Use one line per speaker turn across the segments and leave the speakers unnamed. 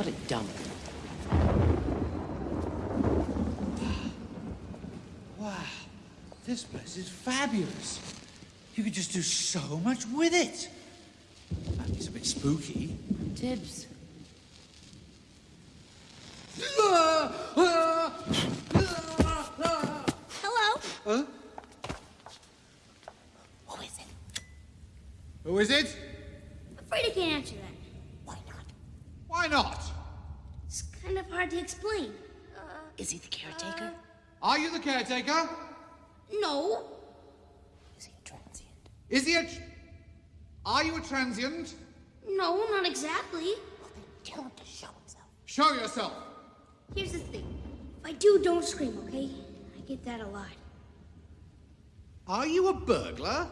What a dump.
Wow, this place is fabulous. You could just do so much with it. I mean, it's a bit spooky.
Dibs.
Hello?
Huh?
Who is it?
Who is it?
I'm afraid I can't answer that.
Why not?
Why not?
It's kind of hard to explain. Uh,
Is he the caretaker?
Are you the caretaker?
no.
Is he a transient?
Is he a... tr- Are you a transient?
No, not exactly.
Well, then tell him to show himself.
Show yourself.
Here's the thing. If I do, don't scream, okay? I get that a lot.
Are you a burglar?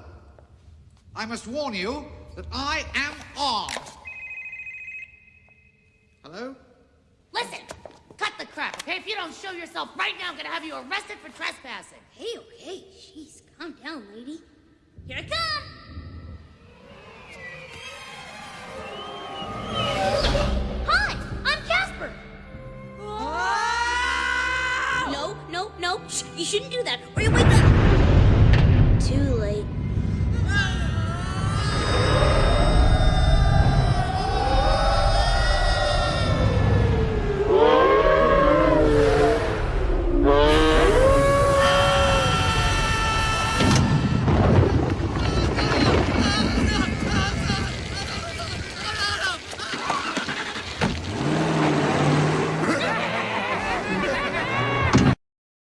I must warn you that I am armed. Hello?
Listen, cut the crap, okay? Hey, if you don't show yourself right now, I'm gonna have you arrested for trespassing.
Hey, okay. Jeez, calm down, lady. Here I come! Hi, I'm Casper. No, no, no. Shh, you shouldn't do that, or you wake up.